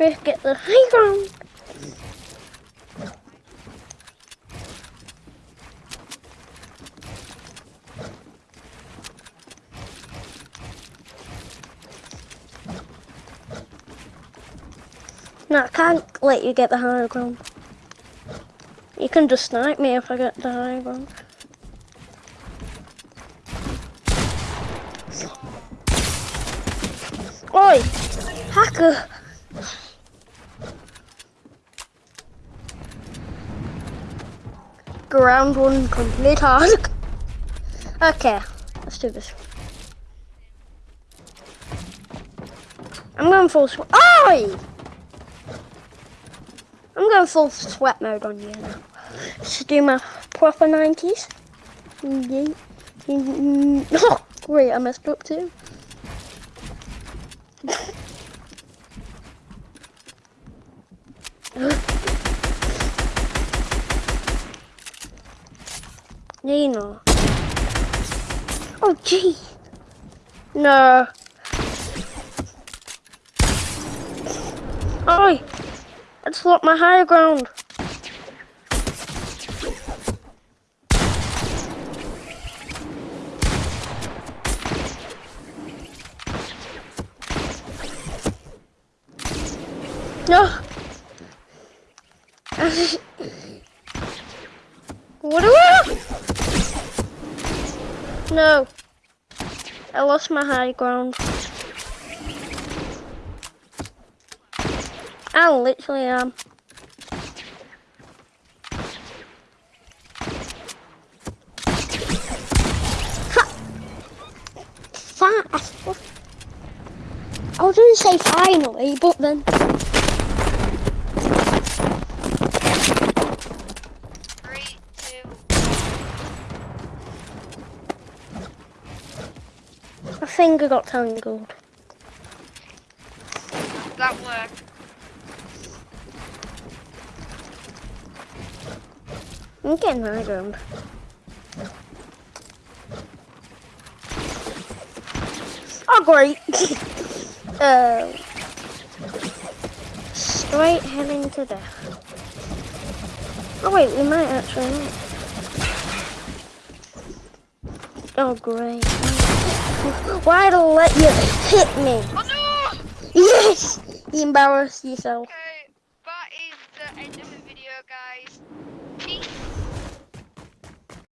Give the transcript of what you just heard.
Let's get the high ground. No, I can't let you get the high ground. You can just snipe me if I get the high ground. Oi! Hacker! Ground one complete task. Okay, let's do this. I'm going full sweat. Oi! I'm going full sweat mode on you now. Let's do my proper 90s. Oh, great, I messed up too. Nino. Oh, gee. No. Oi! I just lost my higher ground. No. what? No. I lost my high ground. I literally am. Fast. I was to say finally, but then... I got tangled. that worked. I'm getting high ground. Oh, great. uh, straight heading to death. Oh, wait, we might actually not. Oh, great. Why'd I let you hit me? Oh no! Yes! You embarrassed yourself. Okay, that is the end of the video, guys.